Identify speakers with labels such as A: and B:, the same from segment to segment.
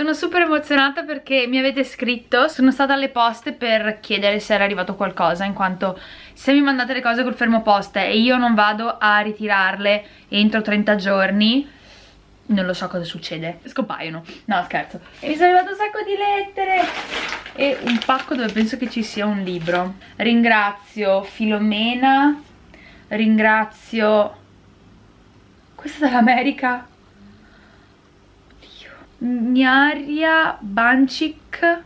A: Sono super emozionata perché mi avete scritto, sono stata alle poste per chiedere se era arrivato qualcosa in quanto se mi mandate le cose col fermo poste e io non vado a ritirarle entro 30 giorni non lo so cosa succede, scompaiono, no scherzo. E mi sono arrivato un sacco di lettere e un pacco dove penso che ci sia un libro. Ringrazio Filomena ringrazio questa dall'America Niaria Bancic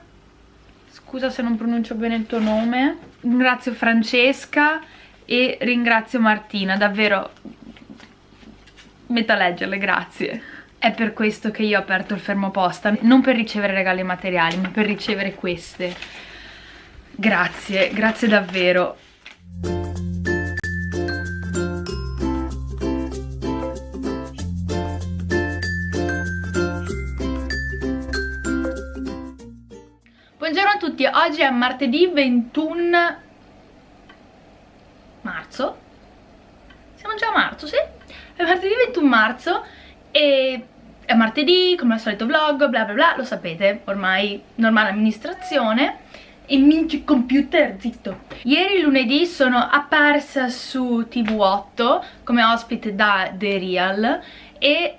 A: scusa se non pronuncio bene il tuo nome ringrazio Francesca e ringrazio Martina davvero metto a leggerle, grazie. È per questo che io ho aperto il fermo posta non per ricevere regali materiali ma per ricevere queste. Grazie, grazie davvero oggi è martedì 21 marzo. Siamo già a marzo, sì? È martedì 21 marzo e è martedì, come al solito vlog, bla bla bla, lo sapete, ormai normale amministrazione. E minchia computer, zitto. Ieri lunedì sono apparsa su TV8 come ospite da The Real e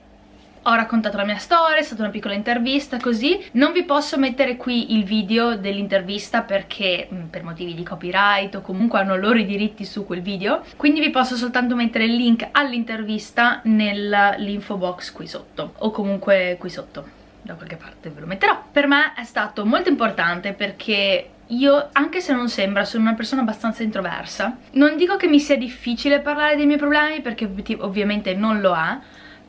A: ho raccontato la mia storia, è stata una piccola intervista così. Non vi posso mettere qui il video dell'intervista perché mm, per motivi di copyright o comunque hanno loro i diritti su quel video. Quindi vi posso soltanto mettere il link all'intervista nell'info box qui sotto o comunque qui sotto da qualche parte ve lo metterò. Per me è stato molto importante perché io, anche se non sembra, sono una persona abbastanza introversa. Non dico che mi sia difficile parlare dei miei problemi, perché ovviamente non lo è,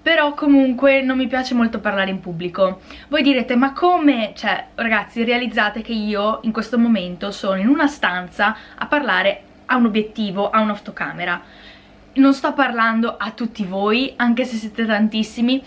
A: però comunque non mi piace molto parlare in pubblico. Voi direte, ma come? Cioè, ragazzi, realizzate che io in questo momento sono in una stanza a parlare a un obiettivo, a un'autocamera. Non sto parlando a tutti voi, anche se siete tantissimi,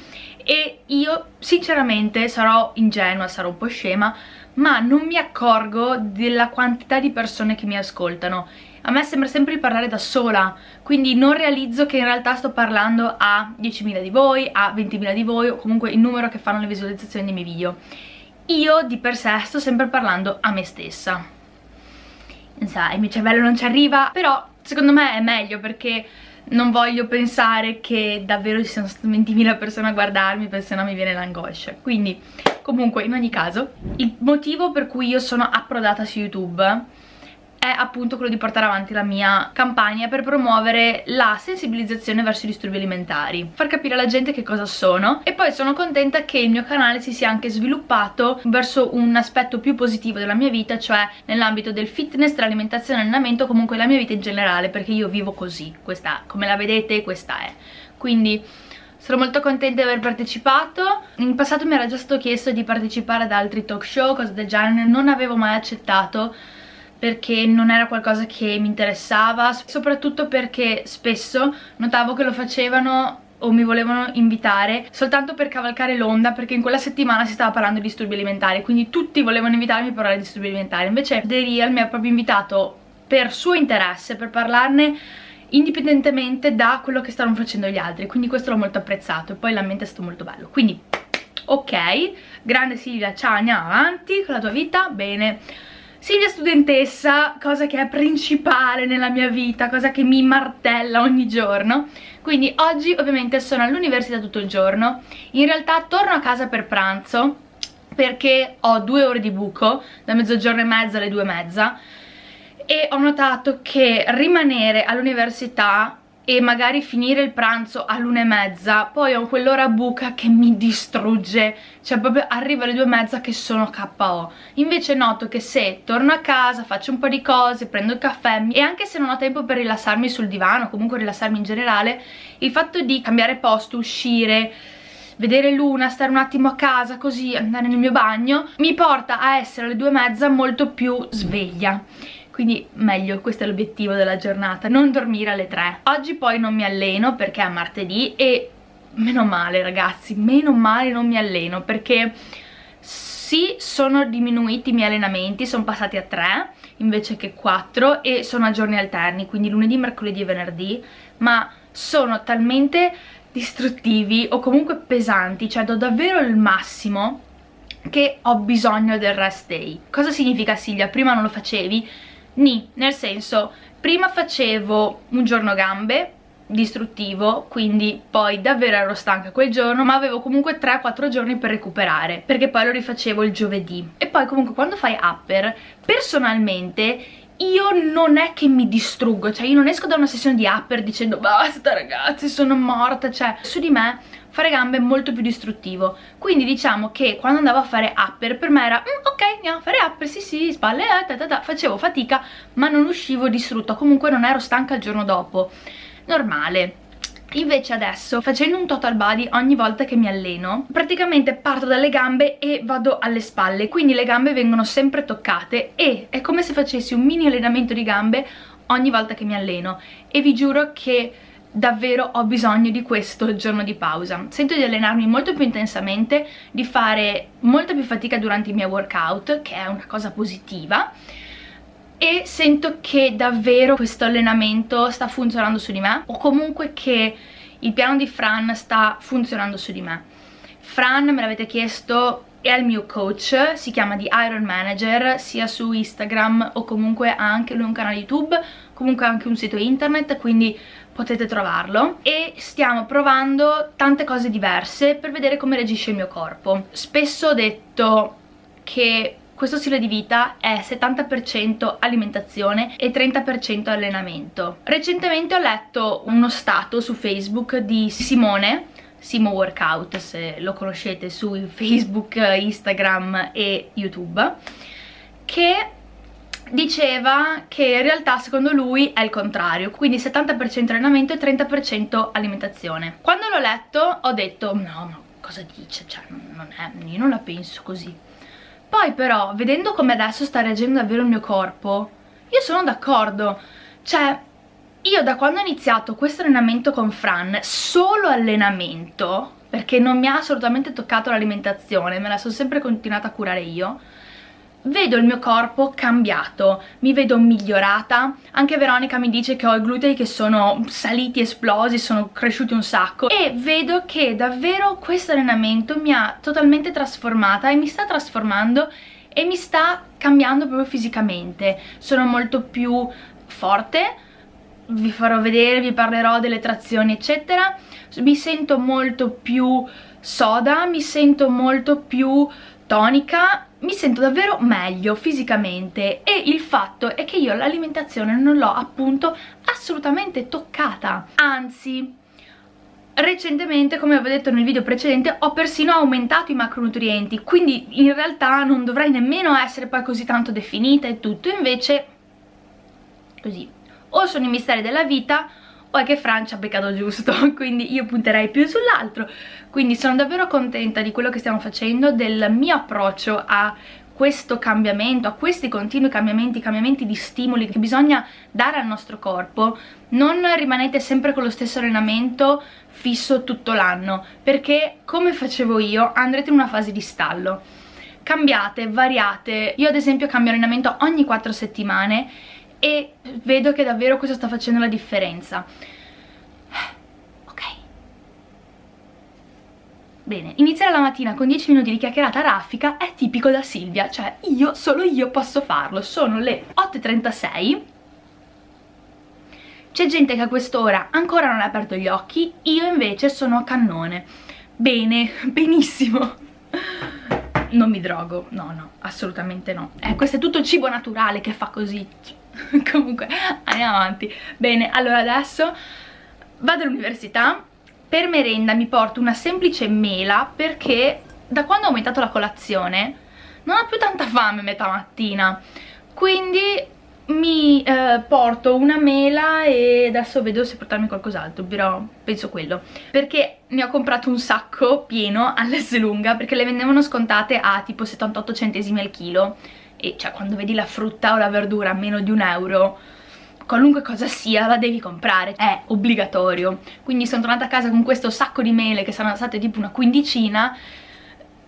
A: e io sinceramente sarò ingenua, sarò un po' scema, ma non mi accorgo della quantità di persone che mi ascoltano a me sembra sempre di parlare da sola quindi non realizzo che in realtà sto parlando a 10.000 di voi, a 20.000 di voi o comunque il numero che fanno le visualizzazioni dei miei video. Io di per sé sto sempre parlando a me stessa. Sai, il mio cervello non ci arriva però secondo me è meglio perché non voglio pensare che davvero ci siano state 20.000 persone a guardarmi perché sennò mi viene l'angoscia. Quindi comunque in ogni caso il motivo per cui io sono approdata su YouTube è appunto quello di portare avanti la mia campagna per promuovere la sensibilizzazione verso i disturbi alimentari far capire alla gente che cosa sono. E poi sono contenta che il mio canale si sia anche sviluppato verso un aspetto più positivo della mia vita cioè nell'ambito del fitness, dell'alimentazione, allenamento comunque la mia vita in generale perché io vivo così. Questa, come la vedete questa è. Quindi sono molto contenta di aver partecipato. In passato mi era già stato chiesto di partecipare ad altri talk show, cose del genere non avevo mai accettato perché non era qualcosa che mi interessava soprattutto perché spesso notavo che lo facevano o mi volevano invitare soltanto per cavalcare l'onda perché in quella settimana si stava parlando di disturbi alimentari quindi tutti volevano invitarmi a parlare di disturbi alimentari. Invece The Real mi ha proprio invitato per suo interesse per parlarne indipendentemente da quello che stavano facendo gli altri quindi questo l'ho molto apprezzato e poi l'ambiente è stato molto bello. Quindi ok grande Silvia ciao andiamo avanti con la tua vita bene Silvia studentessa, cosa che è principale nella mia vita, cosa che mi martella ogni giorno. Quindi oggi ovviamente sono all'università tutto il giorno. In realtà torno a casa per pranzo perché ho due ore di buco da mezzogiorno e mezza alle due e mezza. E ho notato che rimanere all'università e magari finire il pranzo all'una e mezza poi ho quell'ora buca che mi distrugge. Cioè proprio arrivo alle due e mezza che sono KO invece noto che se torno a casa faccio un po' di cose, prendo il caffè e anche se non ho tempo per rilassarmi sul divano comunque rilassarmi in generale il fatto di cambiare posto, uscire vedere l'una, stare un attimo a casa così, andare nel mio bagno mi porta a essere alle due e mezza molto più sveglia quindi meglio, questo è l'obiettivo della giornata, non dormire alle 3. Oggi poi non mi alleno perché è martedì e meno male ragazzi, meno male non mi alleno perché sì sono diminuiti i miei allenamenti, sono passati a 3 invece che 4 e sono a giorni alterni, quindi lunedì, mercoledì e venerdì, ma sono talmente distruttivi o comunque pesanti, cioè do davvero il massimo che ho bisogno del rest day. Cosa significa Silvia? Prima non lo facevi? Ni, nel senso, prima facevo un giorno gambe, distruttivo quindi poi davvero ero stanca quel giorno ma avevo comunque 3-4 giorni per recuperare perché poi lo rifacevo il giovedì. E poi comunque quando fai upper personalmente io non è che mi distruggo, cioè io non esco da una sessione di upper dicendo basta ragazzi sono morta, cioè su di me fare gambe è molto più distruttivo. Quindi diciamo che quando andavo a fare upper per me era mm, ok andiamo a fare upper sì sì spalle eh, ta ta ta. facevo fatica ma non uscivo distrutta. Comunque non ero stanca il giorno dopo. Normale. Invece adesso, facendo un total body ogni volta che mi alleno, praticamente parto dalle gambe e vado alle spalle, quindi le gambe vengono sempre toccate e è come se facessi un mini allenamento di gambe ogni volta che mi alleno. E vi giuro che davvero ho bisogno di questo giorno di pausa. Sento di allenarmi molto più intensamente di fare molta più fatica durante i miei workout che è una cosa positiva e sento che davvero questo allenamento sta funzionando su di me o comunque che il piano di Fran sta funzionando su di me. Fran me l'avete chiesto è il mio coach, si chiama di Iron Manager sia su Instagram o comunque ha anche lui un canale YouTube comunque ha anche un sito internet quindi potete trovarlo e stiamo provando tante cose diverse per vedere come reagisce il mio corpo spesso ho detto che questo stile di vita è 70% alimentazione e 30% allenamento. Recentemente ho letto uno stato su Facebook di Simone, Simo Workout se lo conoscete su Facebook, Instagram e YouTube, che diceva che in realtà secondo lui è il contrario, quindi 70% allenamento e 30% alimentazione. Quando l'ho letto ho detto no, ma cosa dice? Cioè, non è, io non la penso così poi però, vedendo come adesso sta reagendo davvero il mio corpo, io sono d'accordo. Cioè, io da quando ho iniziato questo allenamento con Fran, solo allenamento, perché non mi ha assolutamente toccato l'alimentazione, me la sono sempre continuata a curare io, vedo il mio corpo cambiato, mi vedo migliorata, anche Veronica mi dice che ho i glutei che sono saliti, esplosi, sono cresciuti un sacco. E vedo che davvero questo allenamento mi ha totalmente trasformata e mi sta trasformando e mi sta cambiando proprio fisicamente, sono molto più forte, vi farò vedere, vi parlerò delle trazioni eccetera, mi sento molto più soda, mi sento molto più tonica mi sento davvero meglio fisicamente e il fatto è che io l'alimentazione non l'ho appunto assolutamente toccata. Anzi recentemente come avevo detto nel video precedente ho persino aumentato i macronutrienti quindi in realtà non dovrei nemmeno essere poi così tanto definita e tutto. Invece così o sono i misteri della vita o è che Francia ha beccato giusto quindi io punterei più sull'altro. Quindi sono davvero contenta di quello che stiamo facendo del mio approccio a questo cambiamento, a questi continui cambiamenti, cambiamenti di stimoli che bisogna dare al nostro corpo, non rimanete sempre con lo stesso allenamento fisso tutto l'anno, perché come facevo io andrete in una fase di stallo. Cambiate, variate, io ad esempio cambio allenamento ogni 4 settimane e vedo che davvero questo sta facendo la differenza. Ok. Bene, iniziare la mattina con 10 minuti di chiacchierata raffica è tipico da Silvia cioè io, solo io posso farlo sono le 8.36 c'è gente che a quest'ora ancora non ha aperto gli occhi io invece sono a cannone. Bene, benissimo. Non mi drogo, no no, assolutamente no. Eh, questo è tutto cibo naturale che fa così comunque andiamo avanti. Bene allora adesso vado all'università. Per merenda mi porto una semplice mela perché da quando ho aumentato la colazione non ho più tanta fame metà mattina. Quindi mi eh, porto una mela e adesso vedo se portarmi qualcos'altro però penso quello. Perché ne ho comprato un sacco pieno all'Esselunga perché le vendevano scontate a tipo 78 centesimi al chilo e cioè quando vedi la frutta o la verdura a meno di un euro qualunque cosa sia la devi comprare, è obbligatorio quindi sono tornata a casa con questo sacco di mele che saranno state tipo una quindicina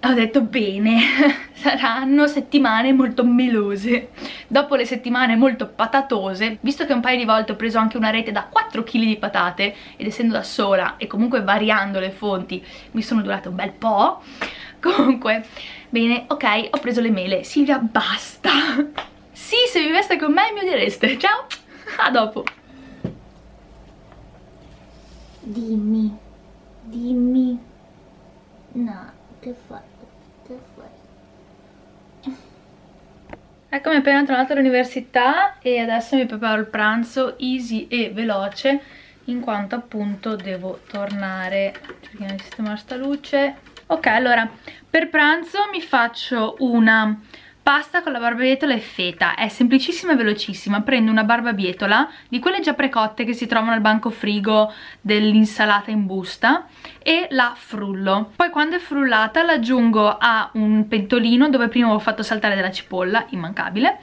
A: ho detto bene, saranno settimane molto melose. Dopo le settimane molto patatose, visto che un paio di volte ho preso anche una rete da 4 kg di patate, ed essendo da sola e comunque variando le fonti, mi sono durate un bel po'. Comunque, bene, ok, ho preso le mele. Silvia, basta! Sì, se viveste con me mi odiereste. Ciao, a dopo.
B: Dimmi, dimmi. No, che fai? Che fai?
A: Eccomi appena tornata all'università e adesso mi preparo il pranzo easy e veloce in quanto appunto devo tornare cerchiamo di sistemare sta luce ok allora per pranzo mi faccio una Pasta con la barbabietola e feta, è semplicissima e velocissima, prendo una barbabietola di quelle già precotte che si trovano al banco frigo dell'insalata in busta e la frullo. Poi quando è frullata l'aggiungo a un pentolino dove prima ho fatto saltare della cipolla, immancabile,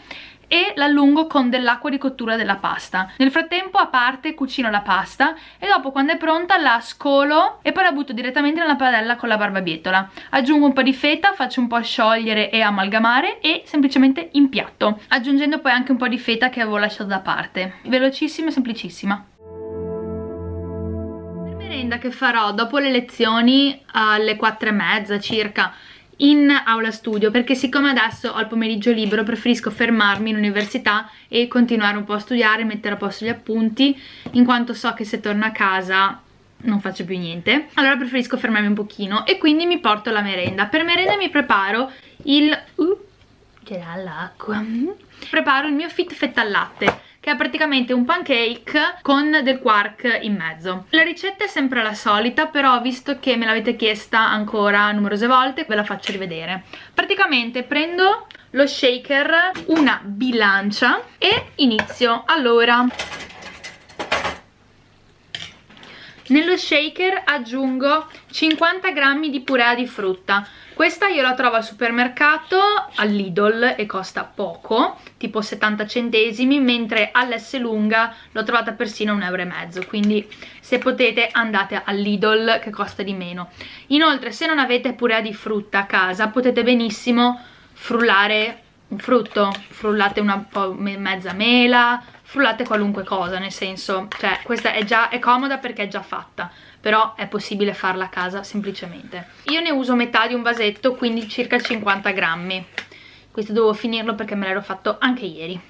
A: e l'allungo con dell'acqua di cottura della pasta. Nel frattempo a parte cucino la pasta e dopo quando è pronta la scolo e poi la butto direttamente nella padella con la barbabietola. Aggiungo un po' di feta, faccio un po' sciogliere e amalgamare e semplicemente impiatto, aggiungendo poi anche un po' di feta che avevo lasciato da parte. Velocissima e semplicissima Per merenda che farò dopo le lezioni alle 4 e mezza circa in aula studio perché siccome adesso ho il pomeriggio libero preferisco fermarmi in università e continuare un po' a studiare, mettere a posto gli appunti in quanto so che se torno a casa non faccio più niente. Allora preferisco fermarmi un pochino e quindi mi porto la merenda. Per merenda mi preparo il uh, c'è l'acqua. Preparo il mio fit fetta al latte che è praticamente un pancake con del quark in mezzo. La ricetta è sempre la solita, però visto che me l'avete chiesta ancora numerose volte, ve la faccio rivedere. Praticamente prendo lo shaker, una bilancia e inizio. Allora, nello shaker aggiungo 50 grammi di purea di frutta questa io la trovo al supermercato, al Lidl e costa poco, tipo 70 centesimi, mentre all'S lunga l'ho trovata persino un euro e mezzo, quindi se potete andate al Lidl che costa di meno. Inoltre se non avete purea di frutta a casa potete benissimo frullare un frutto, frullate una mezza mela, frullate qualunque cosa, nel senso, cioè questa è già è comoda perché è già fatta però è possibile farla a casa semplicemente. Io ne uso metà di un vasetto quindi circa 50 grammi. Questo devo finirlo perché me l'ero fatto anche ieri.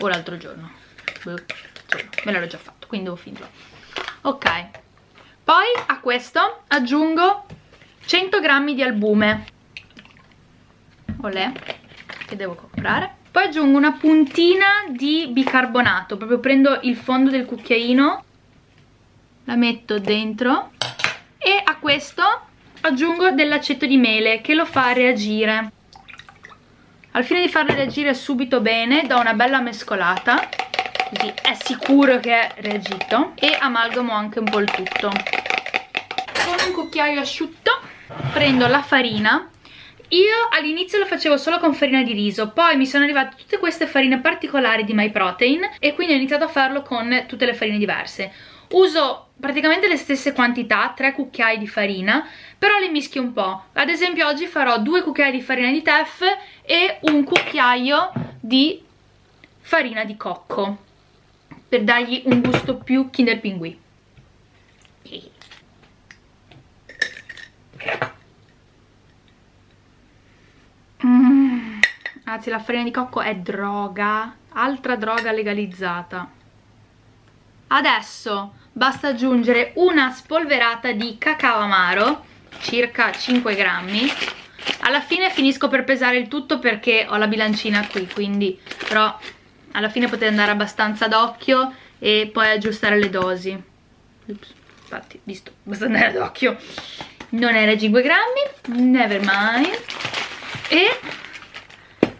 A: O l'altro giorno. Boh, me l'ero già fatto quindi devo finirlo. Ok. Poi a questo aggiungo 100 grammi di albume. Olè che devo comprare. Poi aggiungo una puntina di bicarbonato. Proprio prendo il fondo del cucchiaino la metto dentro e a questo aggiungo dell'aceto di mele che lo fa reagire. Al fine di farlo reagire subito bene do una bella mescolata così è sicuro che è reagito e amalgamo anche un po' il tutto. Con un cucchiaio asciutto prendo la farina. Io all'inizio lo facevo solo con farina di riso, poi mi sono arrivate tutte queste farine particolari di MyProtein e quindi ho iniziato a farlo con tutte le farine diverse. Uso praticamente le stesse quantità, 3 cucchiai di farina, però le mischio un po'. Ad esempio oggi farò 2 cucchiai di farina di teff e un cucchiaio di farina di cocco, per dargli un gusto più Kinder Pinguì. Mm. Anzi la farina di cocco è droga, altra droga legalizzata. Adesso basta aggiungere una spolverata di cacao amaro, circa 5 grammi. Alla fine finisco per pesare il tutto perché ho la bilancina qui, quindi però alla fine potete andare abbastanza d'occhio e poi aggiustare le dosi. Ups, infatti, visto, basta andare d'occhio. Non era 5 grammi, never mind. E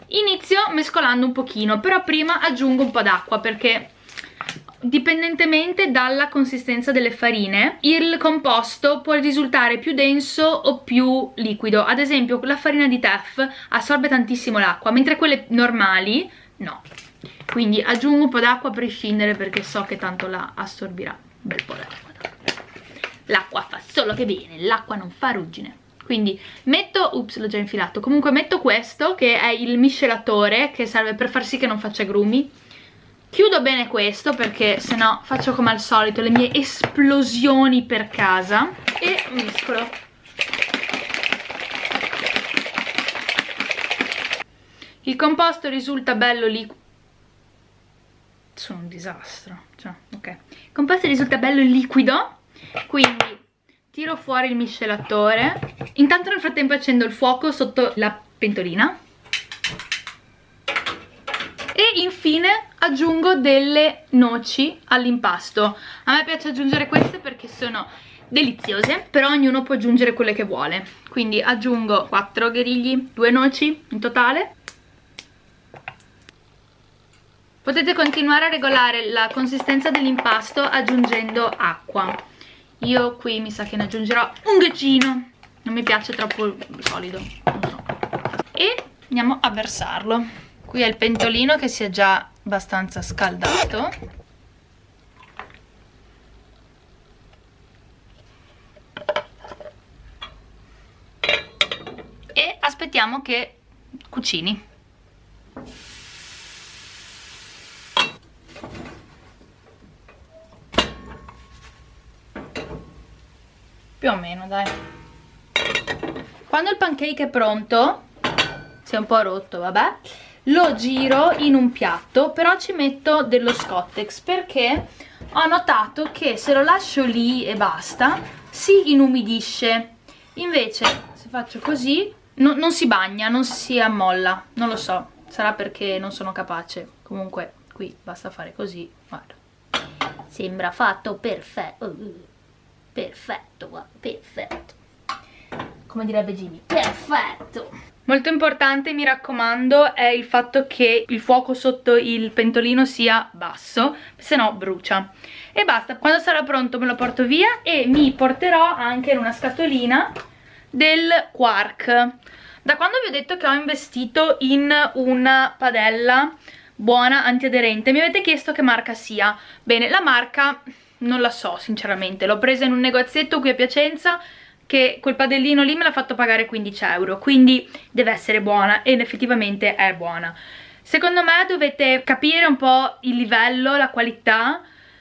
A: inizio mescolando un pochino, però prima aggiungo un po' d'acqua perché dipendentemente dalla consistenza delle farine il composto può risultare più denso o più liquido. Ad esempio la farina di teff assorbe tantissimo l'acqua mentre quelle normali no. Quindi aggiungo un po' d'acqua a prescindere perché so che tanto la assorbirà un bel po' d'acqua. L'acqua fa solo che bene l'acqua non fa ruggine. Quindi metto, ups l'ho già infilato, comunque metto questo che è il miscelatore che serve per far sì che non faccia grumi chiudo bene questo perché se no faccio come al solito le mie esplosioni per casa e mescolo. Il composto risulta bello liquido sono un disastro cioè, ok. Il composto risulta bello liquido quindi tiro fuori il miscelatore. Intanto nel frattempo accendo il fuoco sotto la pentolina infine aggiungo delle noci all'impasto. A me piace aggiungere queste perché sono deliziose però ognuno può aggiungere quelle che vuole. Quindi aggiungo 4 gherigli 2 noci in totale. Potete continuare a regolare la consistenza dell'impasto aggiungendo acqua. Io qui mi sa che ne aggiungerò un gaccino non mi piace troppo solido so. e andiamo a versarlo qui è il pentolino che si è già abbastanza scaldato. E aspettiamo che cucini. Più o meno dai. Quando il pancake è pronto si è un po' rotto vabbè lo giro in un piatto però ci metto dello scottex perché ho notato che se lo lascio lì e basta si inumidisce. Invece se faccio così no, non si bagna, non si ammolla. Non lo so, sarà perché non sono capace. Comunque qui basta fare così guarda.
B: Sembra fatto perfetto. Perfetto, perfetto. Come direbbe Jimmy, perfetto.
A: Molto importante, mi raccomando, è il fatto che il fuoco sotto il pentolino sia basso, se no brucia. E basta, quando sarà pronto me lo porto via e mi porterò anche in una scatolina del quark. Da quando vi ho detto che ho investito in una padella buona, antiaderente, mi avete chiesto che marca sia. Bene, la marca non la so sinceramente, l'ho presa in un negozietto qui a Piacenza che quel padellino lì me l'ha fatto pagare 15 euro, quindi deve essere buona ed effettivamente è buona. Secondo me dovete capire un po' il livello, la qualità,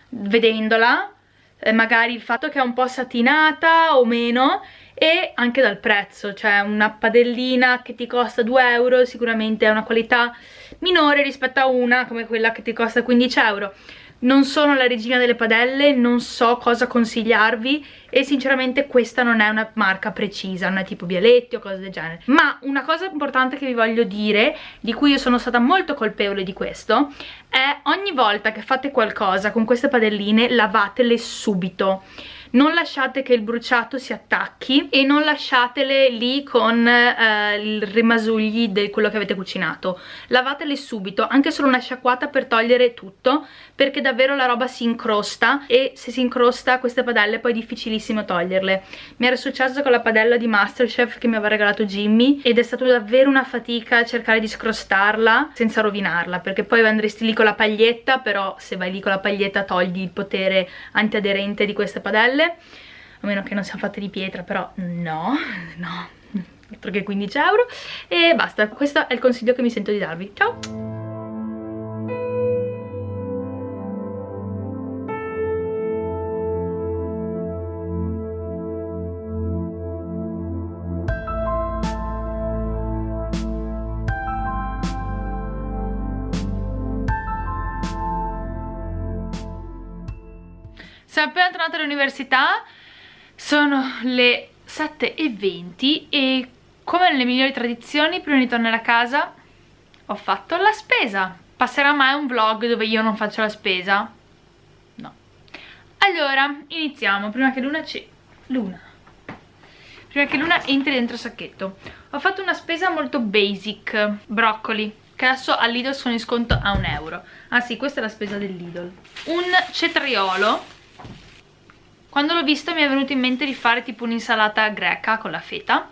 A: vedendola, eh, magari il fatto che è un po' satinata o meno e anche dal prezzo, cioè una padellina che ti costa 2 euro sicuramente è una qualità minore rispetto a una come quella che ti costa 15 euro non sono la regina delle padelle, non so cosa consigliarvi e sinceramente questa non è una marca precisa, non è tipo Bialetti o cose del genere. Ma una cosa importante che vi voglio dire, di cui io sono stata molto colpevole di questo, è ogni volta che fate qualcosa con queste padelline lavatele subito non lasciate che il bruciato si attacchi e non lasciatele lì con eh, il rimasugli di quello che avete cucinato. Lavatele subito, anche solo una sciacquata per togliere tutto perché davvero la roba si incrosta e se si incrosta queste padelle poi è difficilissimo toglierle. Mi era successo con la padella di Masterchef che mi aveva regalato Jimmy ed è stata davvero una fatica cercare di scrostarla senza rovinarla perché poi andresti lì con la paglietta però se vai lì con la paglietta togli il potere antiaderente di queste padelle stelle a meno che non siano fatte di pietra però no, no altro che 15 euro e basta, questo è il consiglio che mi sento di darvi ciao! Appena tornata all'università, sono le 7.20 e come nelle migliori tradizioni, prima di tornare a casa, ho fatto la spesa. Passerà mai un vlog dove io non faccio la spesa? No. Allora, iniziamo, prima che Luna ci... Luna. Prima che Luna entri dentro il sacchetto. Ho fatto una spesa molto basic, broccoli, che adesso al Lidl sono in sconto a un euro. Ah sì, questa è la spesa del Lidl. Un cetriolo quando l'ho visto mi è venuto in mente di fare tipo un'insalata greca con la feta.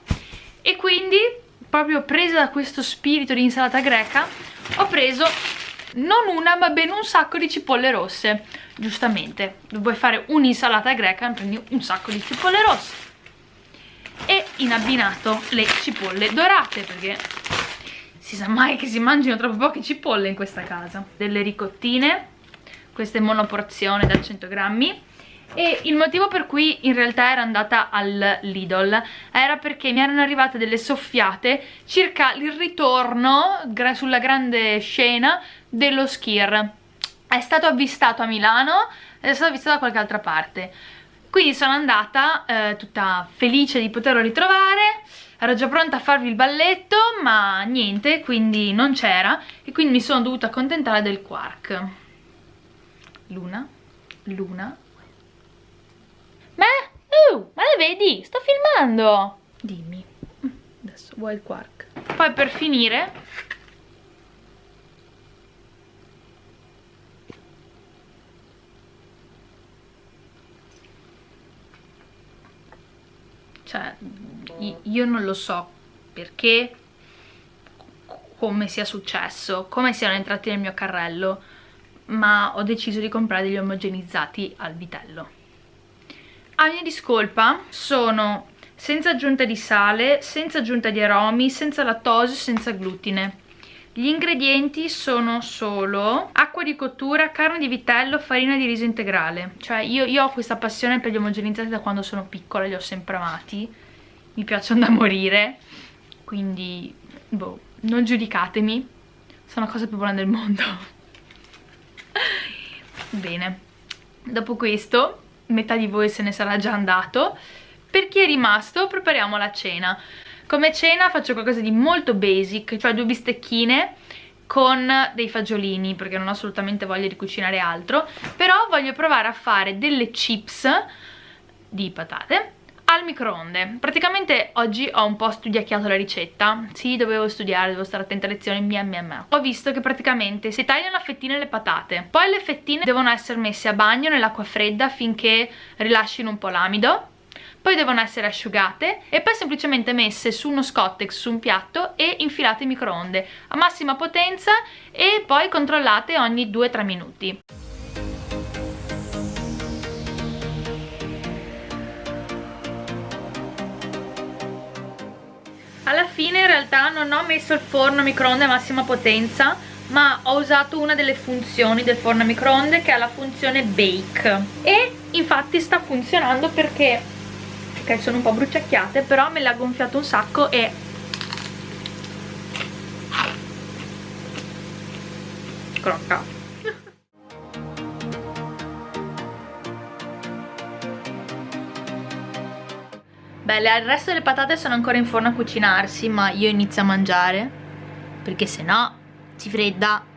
A: E quindi proprio presa da questo spirito di insalata greca ho preso non una ma ben un sacco di cipolle rosse. Giustamente vuoi fare un'insalata greca prendi un sacco di cipolle rosse. E in abbinato le cipolle dorate perché si sa mai che si mangino troppo poche cipolle in questa casa. Delle ricottine queste monoporzione da 100 grammi e il motivo per cui in realtà era andata al Lidl era perché mi erano arrivate delle soffiate circa il ritorno sulla grande scena dello Skir è stato avvistato a Milano ed è stato avvistato da qualche altra parte. Quindi sono andata eh, tutta felice di poterlo ritrovare ero già pronta a farvi il balletto ma niente quindi non c'era e quindi mi sono dovuta accontentare del quark. Luna? Luna ma, uh, ma le vedi? sto filmando. Dimmi. Adesso vuoi il quark. Poi per finire cioè io non lo so perché come sia successo come siano entrati nel mio carrello ma ho deciso di comprare degli omogenizzati al vitello a mia discolpa sono senza aggiunta di sale, senza aggiunta di aromi, senza lattosio, senza glutine gli ingredienti sono solo acqua di cottura, carne di vitello, farina di riso integrale. Cioè io, io ho questa passione per gli omogenizzati da quando sono piccola, li ho sempre amati. Mi piacciono da morire. Quindi, boh, non giudicatemi. Sono la cosa più buona del mondo. Bene. Dopo questo, metà di voi se ne sarà già andato. Per chi è rimasto, prepariamo la cena. Come cena faccio qualcosa di molto basic, cioè due bistecchine con dei fagiolini perché non ho assolutamente voglia di cucinare altro però voglio provare a fare delle chips di patate al microonde. Praticamente oggi ho un po' studiacchiato la ricetta. Sì dovevo studiare, devo stare attenta alle lezioni mia mia mia. Ho visto che praticamente si tagliano a fettine le patate poi le fettine devono essere messe a bagno nell'acqua fredda finché rilascino un po' l'amido poi devono essere asciugate e poi semplicemente messe su uno scottex su un piatto e infilate in microonde a massima potenza e poi controllate ogni 2-3 minuti. Alla fine in realtà non ho messo il forno a microonde a massima potenza ma ho usato una delle funzioni del forno a microonde che è la funzione bake. E infatti sta funzionando perché ok sono un po' bruciacchiate però me l'ha gonfiato un sacco e crocca Beh, il resto delle patate sono ancora in forno a cucinarsi, ma io inizio a mangiare, perché se no si fredda